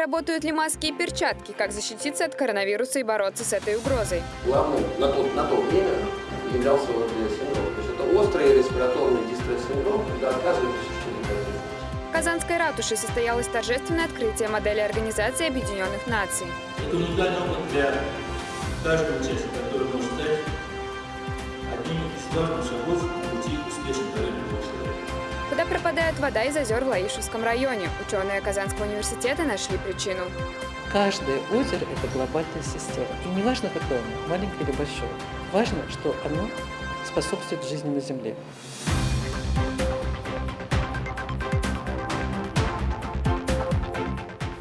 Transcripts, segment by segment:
Работают ли маски и перчатки? Как защититься от коронавируса и бороться с этой угрозой? Главным на то, на то время являлся вот синдром. То есть это острый респираторный дистресс-синдром, когда отказывается что дыхание. В Казанской ратуше состоялось торжественное открытие модели Организации Объединенных Наций. Это уникальный опыт для каждого участника, который может стать одним из важных шагов пути успешной человека. Куда пропадает вода из озер в Лаишевском районе? Ученые Казанского университета нашли причину. Каждое озеро – это глобальная система. И не важно, какое оно, маленькое или большое. Важно, что оно способствует жизни на Земле.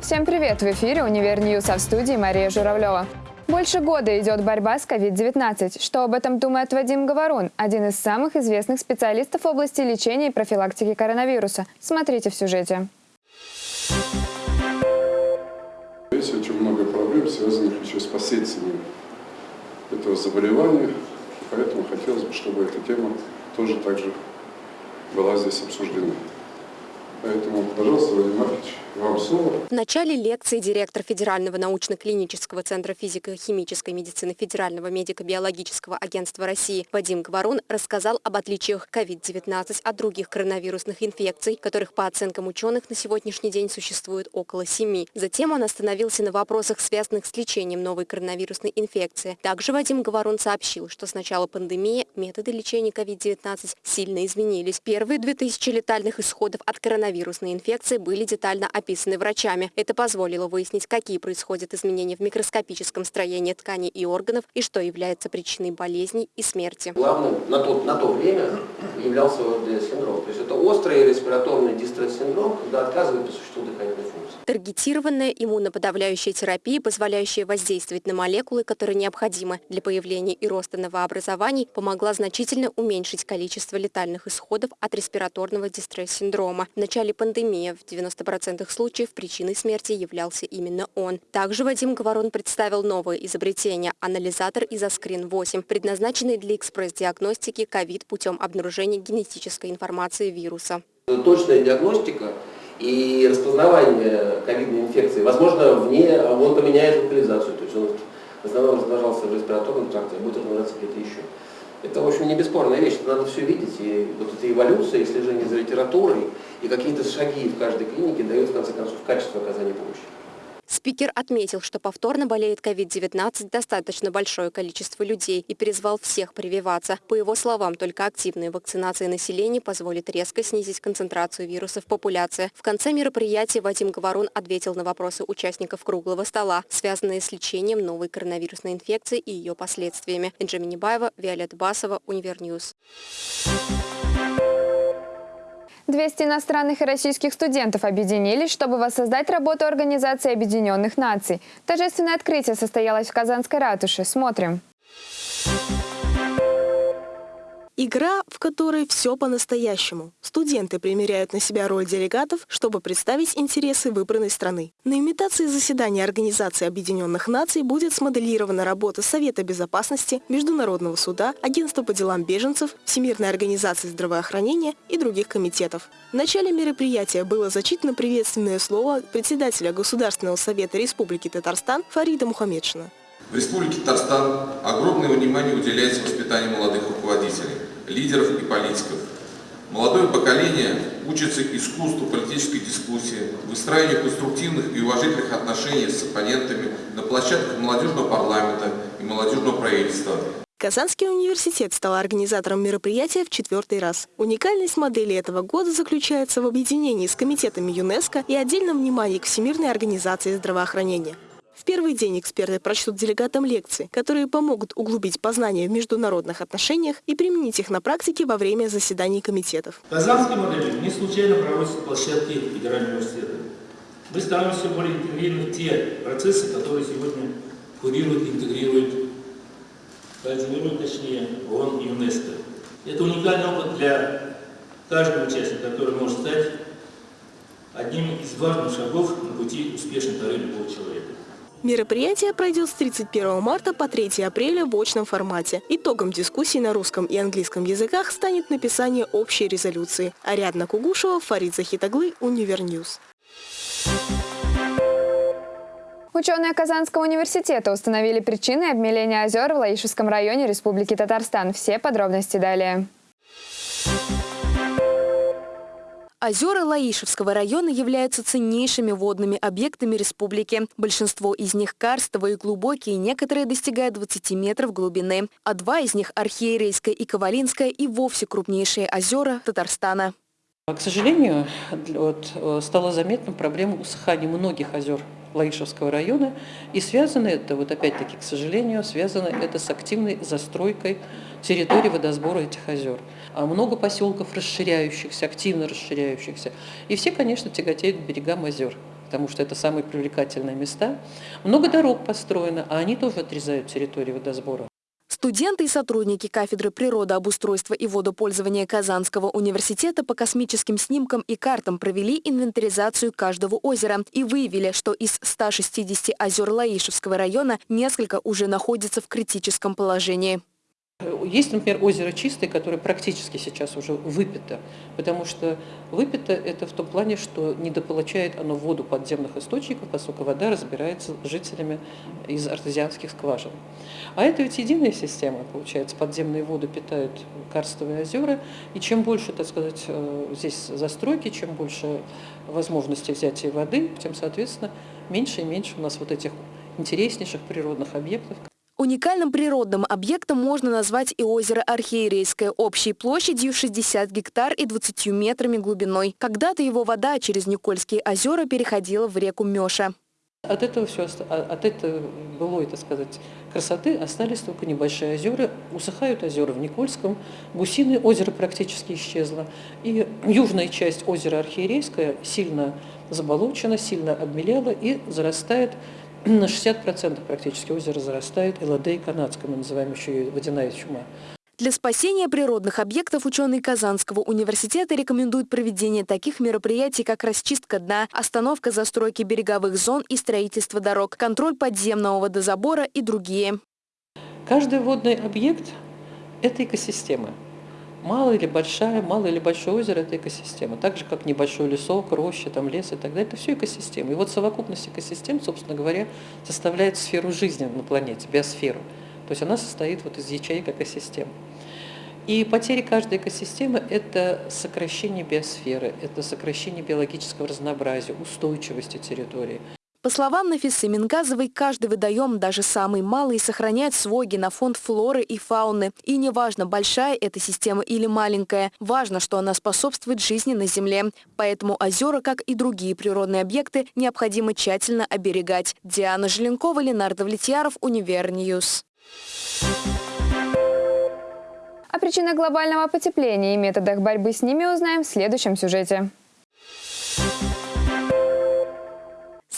Всем привет! В эфире «Универ News», а в студии Мария Журавлева. Больше года идет борьба с COVID-19. Что об этом думает Вадим Говорун, один из самых известных специалистов в области лечения и профилактики коронавируса. Смотрите в сюжете. Есть очень много проблем, связанных еще с последствиями этого заболевания. Поэтому хотелось бы, чтобы эта тема тоже также была здесь обсуждена. Поэтому, пожалуйста, Владимир Маркович, В начале лекции директор Федерального научно-клинического центра физико-химической медицины Федерального медико-биологического агентства России Вадим Говорун рассказал об отличиях COVID-19 от других коронавирусных инфекций, которых по оценкам ученых на сегодняшний день существует около семи. Затем он остановился на вопросах, связанных с лечением новой коронавирусной инфекции. Также Вадим Говорун сообщил, что с начала пандемии методы лечения COVID-19 сильно изменились. Первые 2000 летальных исходов от коронавирусной инфекции были детально врачами. Это позволило выяснить, какие происходят изменения в микроскопическом строении тканей и органов и что является причиной болезней и смерти. Главным на то, на то время являлся вот синдром. То есть это острый респираторный дистресс-синдром, когда отказывает существу дыхательной функции. Таргетированная иммуноподавляющая терапия, позволяющая воздействовать на молекулы, которые необходимы для появления и роста новообразований, помогла значительно уменьшить количество летальных исходов от респираторного дистресс-синдрома. В начале пандемии в 90% случаев причиной смерти являлся именно он. Также Вадим Говорон представил новое изобретение – анализатор Изоскрин-8, предназначенный для экспресс-диагностики ковид путем обнаружения генетической информации вируса. Точная диагностика и распознавание ковидной инфекции, возможно, вне, он поменяет локализацию, то есть он в основном размножался в респираторном тракте, а будет размножаться где-то еще. Это, в общем, не бесспорная вещь, надо все видеть, и вот эта эволюция, и слежение за литературой, и какие-то шаги в каждой клинике дают, в конце концов, качество оказания помощи. Спикер отметил, что повторно болеет COVID-19 достаточно большое количество людей и призвал всех прививаться. По его словам, только активная вакцинация населения позволит резко снизить концентрацию вируса в популяции. В конце мероприятия Вадим Говорун ответил на вопросы участников круглого стола, связанные с лечением новой коронавирусной инфекции и ее последствиями. Инджи Минибаева, Виолетта Басова, Univer News. 200 иностранных и российских студентов объединились, чтобы воссоздать работу Организации Объединенных Наций. Торжественное открытие состоялось в Казанской ратуше. Смотрим. Игра, в которой все по-настоящему. Студенты примеряют на себя роль делегатов, чтобы представить интересы выбранной страны. На имитации заседания Организации Объединенных Наций будет смоделирована работа Совета Безопасности, Международного суда, Агентства по делам беженцев, Всемирной организации здравоохранения и других комитетов. В начале мероприятия было зачитано приветственное слово председателя Государственного совета Республики Татарстан Фарида Мухаммедшина. В Республике Татарстан огромное внимание уделяется воспитанию молодых руководителей, лидеров и политиков. Молодое поколение учится искусству политической дискуссии, выстраиванию конструктивных и уважительных отношений с оппонентами на площадках молодежного парламента и молодежного правительства. Казанский университет стал организатором мероприятия в четвертый раз. Уникальность модели этого года заключается в объединении с комитетами ЮНЕСКО и отдельном внимании к Всемирной организации здравоохранения. В первый день эксперты прочтут делегатам лекции, которые помогут углубить познания в международных отношениях и применить их на практике во время заседаний комитетов. Казанской модели не случайно проводятся площадки Федерального университета. Мы становимся более интегрированы в те процессы, которые сегодня курируют, интегрируют, координируют, точнее, ООН и ЮНЕСКО. Это уникальный опыт для каждого участника, который может стать одним из важных шагов на пути успешной карьеры любого человека. Мероприятие пройдет с 31 марта по 3 апреля в очном формате. Итогом дискуссии на русском и английском языках станет написание общей резолюции. Ариадна Кугушева, Фарид Захитаглы, Univer News. Ученые Казанского университета установили причины обмеления озер в Лаишевском районе Республики Татарстан. Все подробности далее. Озера Лаишевского района являются ценнейшими водными объектами республики. Большинство из них карстовые глубокие, некоторые достигают 20 метров глубины. А два из них – Архиерейская и Ковалинская и вовсе крупнейшие озера Татарстана. К сожалению, вот, э, стала заметна проблема усыхания многих озер Лаишевского района. И связано это, вот опять-таки, к сожалению, связано это с активной застройкой территории водосбора этих озер. А много поселков расширяющихся, активно расширяющихся. И все, конечно, тяготеют к берегам озер потому что это самые привлекательные места. Много дорог построено, а они тоже отрезают территорию водосбора. Студенты и сотрудники кафедры природообустройства и водопользования Казанского университета по космическим снимкам и картам провели инвентаризацию каждого озера и выявили, что из 160 озер Лаишевского района несколько уже находятся в критическом положении. Есть, например, озеро Чистое, которое практически сейчас уже выпито, потому что выпито это в том плане, что недополучает оно воду подземных источников, поскольку вода разбирается жителями из артезианских скважин. А это ведь единая система, получается, подземные воды питают карстовые озера, и чем больше, так сказать, э, здесь застройки, чем больше возможностей взятия воды, тем, соответственно, меньше и меньше у нас вот этих интереснейших природных объектов, Уникальным природным объектом можно назвать и озеро Архиерейское общей площадью 60 гектар и 20 метрами глубиной. Когда-то его вода через Никольские озера переходила в реку Меша. От этого все, а, от этого былой, так сказать, красоты остались только небольшие озера. Усыхают озера в Никольском, Гусиное озеро практически исчезло. И южная часть озера Архиерейское сильно заболочена, сильно обмелела и зарастает на 60% практически озеро зарастает ЛД канадская, мы называем еще ее водяная чума. Для спасения природных объектов ученые Казанского университета рекомендуют проведение таких мероприятий, как расчистка дна, остановка застройки береговых зон и строительство дорог, контроль подземного водозабора и другие. Каждый водный объект – это экосистема. Малая или большая, малое или большое озеро – это экосистема. Так же, как небольшой лесок, роща, там, лес и так далее. Это все экосистема. И вот совокупность экосистем, собственно говоря, составляет сферу жизни на планете, биосферу. То есть она состоит вот из ячеек экосистем. И потери каждой экосистемы – это сокращение биосферы, это сокращение биологического разнообразия, устойчивости территории. По словам Нафисы Мингазовой, каждый водоем, даже самый малый, сохраняет свой генофонд флоры и фауны. И неважно, большая эта система или маленькая, важно, что она способствует жизни на Земле. Поэтому озера, как и другие природные объекты, необходимо тщательно оберегать. Диана Желенкова, Ленар Довлетьяров, Univer News. О причинах глобального потепления и методах борьбы с ними узнаем в следующем сюжете.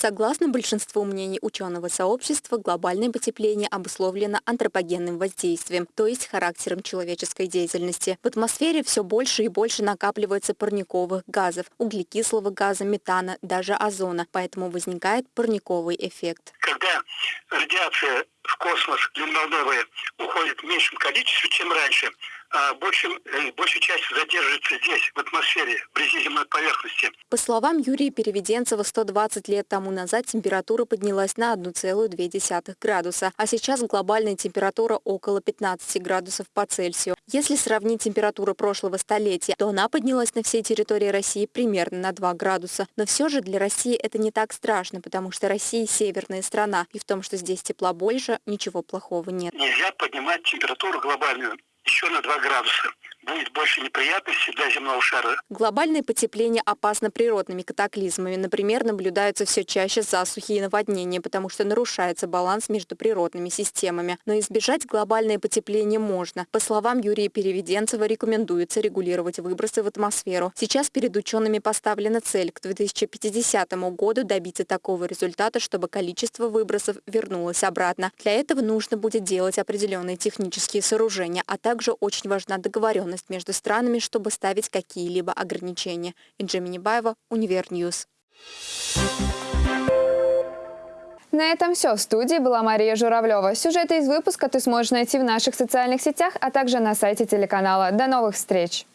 Согласно большинству мнений ученого сообщества, глобальное потепление обусловлено антропогенным воздействием, то есть характером человеческой деятельности. В атмосфере все больше и больше накапливается парниковых газов, углекислого газа, метана, даже озона, поэтому возникает парниковый эффект. Когда радиация в космос длинноволновая уходит в меньшем количестве, чем раньше, а э, большая часть задерживается здесь, в атмосфере, вблизи земной поверхности. По словам Юрия Переведенцева, 120 лет тому назад температура поднялась на 1,2 градуса, а сейчас глобальная температура около 15 градусов по Цельсию. Если сравнить температуру прошлого столетия, то она поднялась на всей территории России примерно на 2 градуса. Но все же для России это не так страшно, потому что Россия северная страна, и в том, что здесь тепла больше, ничего плохого нет. Нельзя поднимать температуру глобальную еще на 2 градуса будет больше неприятностей для земного шара. Глобальное потепление опасно природными катаклизмами. Например, наблюдаются все чаще засухи и наводнения, потому что нарушается баланс между природными системами. Но избежать глобальное потепление можно. По словам Юрия Переведенцева, рекомендуется регулировать выбросы в атмосферу. Сейчас перед учеными поставлена цель к 2050 году добиться такого результата, чтобы количество выбросов вернулось обратно. Для этого нужно будет делать определенные технические сооружения, а также очень важна договоренность договоренность между странами, чтобы ставить какие-либо ограничения. Инджи Минибаева, Univer News. На этом все. В студии была Мария Журавлева. Сюжеты из выпуска ты сможешь найти в наших социальных сетях, а также на сайте телеканала. До новых встреч!